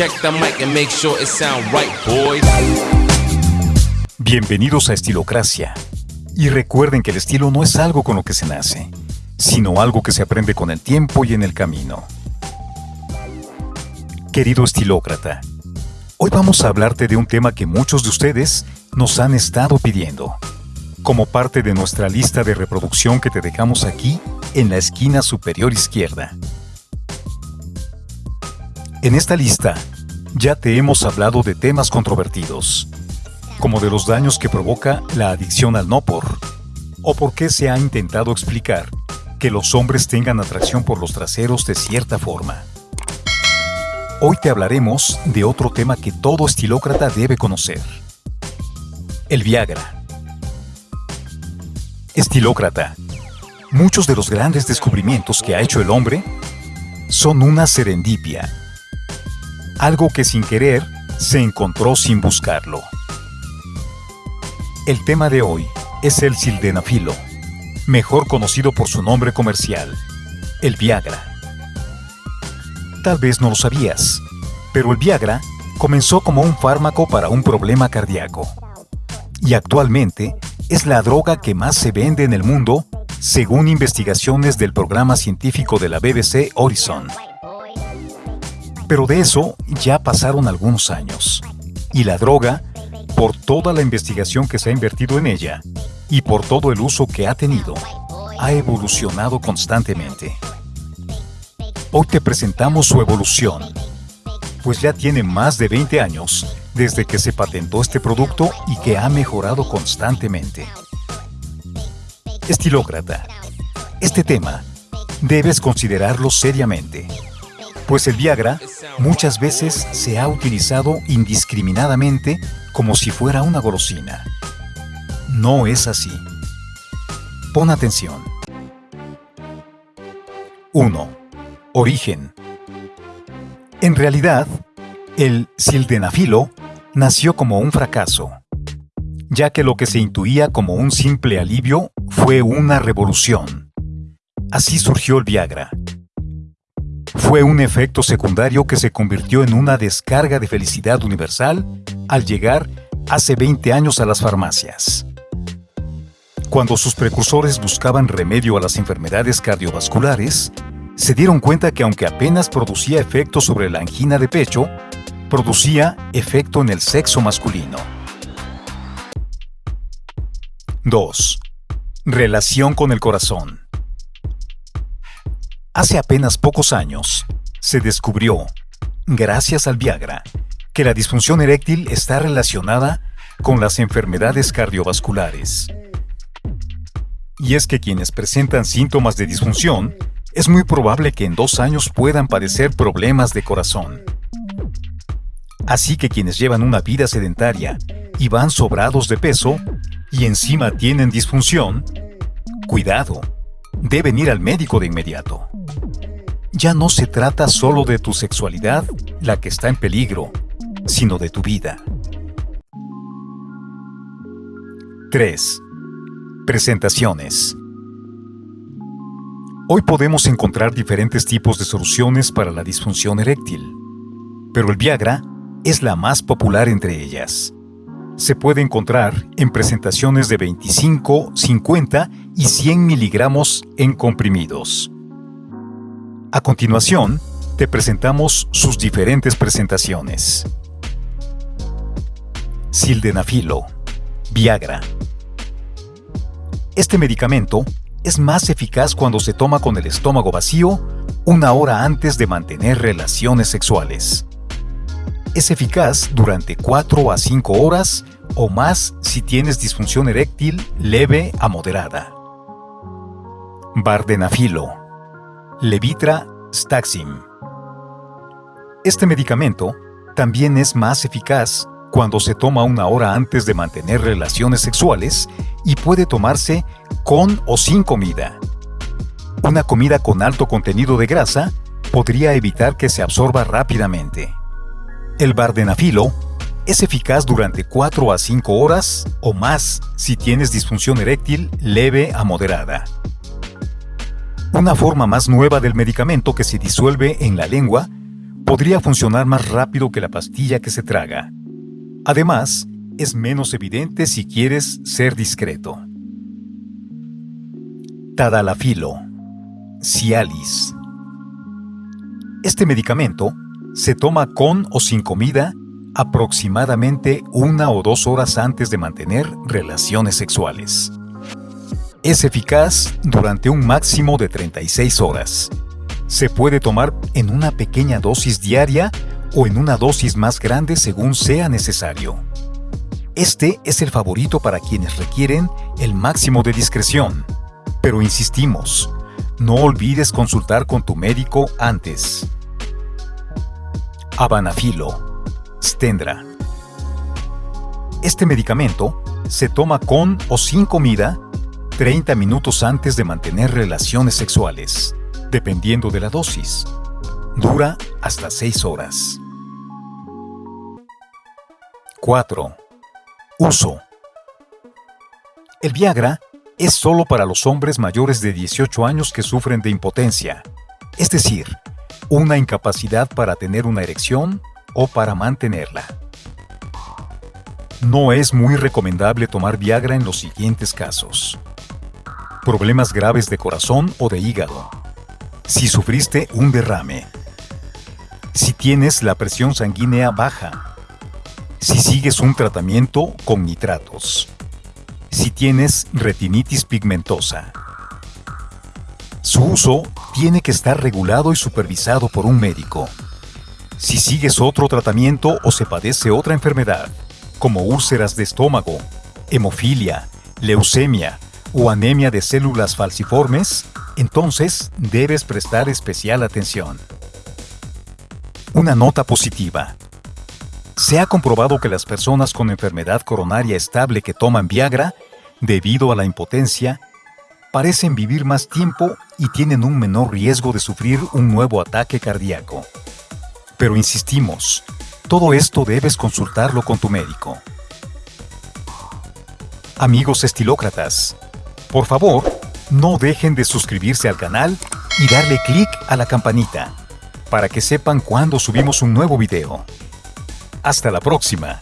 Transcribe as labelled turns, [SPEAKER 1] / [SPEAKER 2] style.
[SPEAKER 1] Check the mic and make sure it sound right, boys.
[SPEAKER 2] Bienvenidos a Estilocracia. Y recuerden que el estilo no es algo con lo que se nace, sino algo que se aprende con el tiempo y en el camino. Querido estilócrata, hoy vamos a hablarte de un tema que muchos de ustedes nos han estado pidiendo, como parte de nuestra lista de reproducción que te dejamos aquí en la esquina superior izquierda. En esta lista ya te hemos hablado de temas controvertidos, como de los daños que provoca la adicción al no por, o por qué se ha intentado explicar que los hombres tengan atracción por los traseros de cierta forma. Hoy te hablaremos de otro tema que todo estilócrata debe conocer. El Viagra. Estilócrata. Muchos de los grandes descubrimientos que ha hecho el hombre son una serendipia. Algo que sin querer se encontró sin buscarlo. El tema de hoy es el sildenafilo, mejor conocido por su nombre comercial, el Viagra. Tal vez no lo sabías, pero el Viagra comenzó como un fármaco para un problema cardíaco. Y actualmente es la droga que más se vende en el mundo, según investigaciones del programa científico de la BBC Horizon. Pero de eso ya pasaron algunos años. Y la droga, por toda la investigación que se ha invertido en ella y por todo el uso que ha tenido, ha evolucionado constantemente. Hoy te presentamos su evolución, pues ya tiene más de 20 años desde que se patentó este producto y que ha mejorado constantemente. Estilócrata, este tema debes considerarlo seriamente, pues el Viagra muchas veces se ha utilizado indiscriminadamente como si fuera una golosina. No es así. Pon atención. 1. Origen. En realidad, el sildenafilo nació como un fracaso, ya que lo que se intuía como un simple alivio fue una revolución. Así surgió el Viagra. Fue un efecto secundario que se convirtió en una descarga de felicidad universal al llegar hace 20 años a las farmacias. Cuando sus precursores buscaban remedio a las enfermedades cardiovasculares, se dieron cuenta que aunque apenas producía efecto sobre la angina de pecho, producía efecto en el sexo masculino. 2. Relación con el corazón. Hace apenas pocos años, se descubrió, gracias al Viagra, que la disfunción eréctil está relacionada con las enfermedades cardiovasculares. Y es que quienes presentan síntomas de disfunción es muy probable que en dos años puedan padecer problemas de corazón. Así que quienes llevan una vida sedentaria y van sobrados de peso y encima tienen disfunción, cuidado, deben ir al médico de inmediato. Ya no se trata solo de tu sexualidad la que está en peligro, sino de tu vida. 3. Presentaciones. Hoy podemos encontrar diferentes tipos de soluciones para la disfunción eréctil, pero el Viagra es la más popular entre ellas. Se puede encontrar en presentaciones de 25, 50 y 100 miligramos en comprimidos. A continuación, te presentamos sus diferentes presentaciones. Sildenafilo, Viagra. Este medicamento es más eficaz cuando se toma con el estómago vacío una hora antes de mantener relaciones sexuales. Es eficaz durante 4 a 5 horas o más si tienes disfunción eréctil leve a moderada. Bardenafilo. Levitra Staxim. Este medicamento también es más eficaz cuando se toma una hora antes de mantener relaciones sexuales y puede tomarse con o sin comida. Una comida con alto contenido de grasa podría evitar que se absorba rápidamente. El bardenafilo es eficaz durante 4 a 5 horas o más si tienes disfunción eréctil leve a moderada. Una forma más nueva del medicamento que se disuelve en la lengua podría funcionar más rápido que la pastilla que se traga. Además, es menos evidente si quieres ser discreto. Tadalafilo, Cialis. Este medicamento se toma con o sin comida aproximadamente una o dos horas antes de mantener relaciones sexuales. Es eficaz durante un máximo de 36 horas. Se puede tomar en una pequeña dosis diaria o en una dosis más grande según sea necesario. Este es el favorito para quienes requieren el máximo de discreción. Pero insistimos, no olvides consultar con tu médico antes. Avanafilo, Stendra. Este medicamento se toma con o sin comida 30 minutos antes de mantener relaciones sexuales, dependiendo de la dosis. Dura hasta 6 horas. 4. Uso. El Viagra es solo para los hombres mayores de 18 años que sufren de impotencia, es decir, una incapacidad para tener una erección o para mantenerla. No es muy recomendable tomar Viagra en los siguientes casos. Problemas graves de corazón o de hígado. Si sufriste un derrame. Si tienes la presión sanguínea baja. Si sigues un tratamiento con nitratos si tienes retinitis pigmentosa. Su uso tiene que estar regulado y supervisado por un médico. Si sigues otro tratamiento o se padece otra enfermedad, como úlceras de estómago, hemofilia, leucemia o anemia de células falciformes, entonces debes prestar especial atención. Una nota positiva. Se ha comprobado que las personas con enfermedad coronaria estable que toman Viagra, debido a la impotencia, parecen vivir más tiempo y tienen un menor riesgo de sufrir un nuevo ataque cardíaco. Pero insistimos, todo esto debes consultarlo con tu médico. Amigos estilócratas, por favor, no dejen de suscribirse al canal y darle clic a la campanita para que sepan cuando subimos un nuevo video. Hasta la próxima.